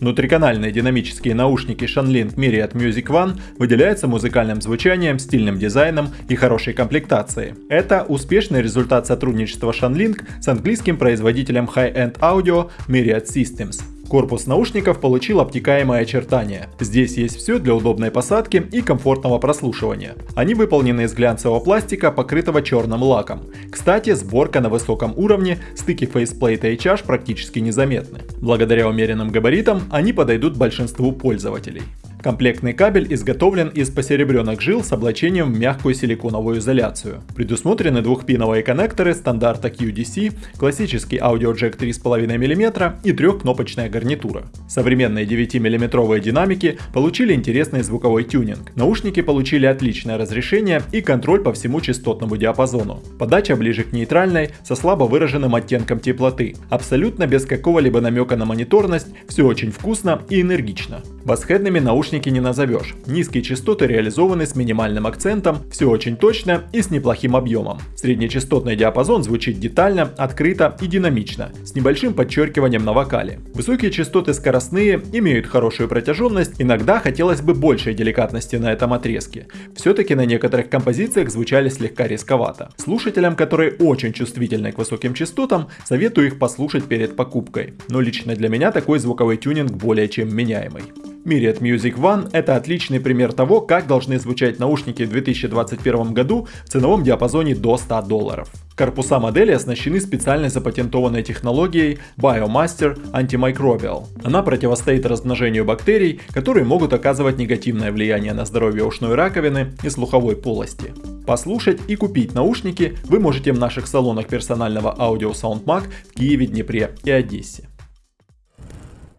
Внутриканальные динамические наушники Shanling Myryad Music One выделяются музыкальным звучанием, стильным дизайном и хорошей комплектацией. Это успешный результат сотрудничества Shanling с английским производителем High-End Audio Myryad Systems. Корпус наушников получил обтекаемое очертание. Здесь есть все для удобной посадки и комфортного прослушивания. Они выполнены из глянцевого пластика, покрытого черным лаком. Кстати, сборка на высоком уровне, стыки фейсплейта и чаш практически незаметны. Благодаря умеренным габаритам они подойдут большинству пользователей. Комплектный кабель изготовлен из посеребренных жил с облачением в мягкую силиконовую изоляцию. Предусмотрены двухпиновые коннекторы стандарта QDC, классический аудиоджек 3,5 мм и трехкнопочная гарнитура. Современные 9-мм динамики получили интересный звуковой тюнинг. Наушники получили отличное разрешение и контроль по всему частотному диапазону. Подача ближе к нейтральной, со слабо выраженным оттенком теплоты. Абсолютно без какого-либо намека на мониторность, все очень вкусно и энергично. Басхедными наушники не назовешь. Низкие частоты реализованы с минимальным акцентом, все очень точно и с неплохим объемом. Среднечастотный диапазон звучит детально, открыто и динамично, с небольшим подчеркиванием на вокале. Высокие частоты скоростные, имеют хорошую протяженность, иногда хотелось бы большей деликатности на этом отрезке. Все-таки на некоторых композициях звучали слегка рисковато. Слушателям, которые очень чувствительны к высоким частотам, советую их послушать перед покупкой. Но лично для меня такой звуковой тюнинг более чем меняемый. Myriad Music One – это отличный пример того, как должны звучать наушники в 2021 году в ценовом диапазоне до 100 долларов. Корпуса модели оснащены специальной запатентованной технологией Biomaster Antimicrobial. Она противостоит размножению бактерий, которые могут оказывать негативное влияние на здоровье ушной раковины и слуховой полости. Послушать и купить наушники вы можете в наших салонах персонального аудио SoundMag в Киеве, Днепре и Одессе.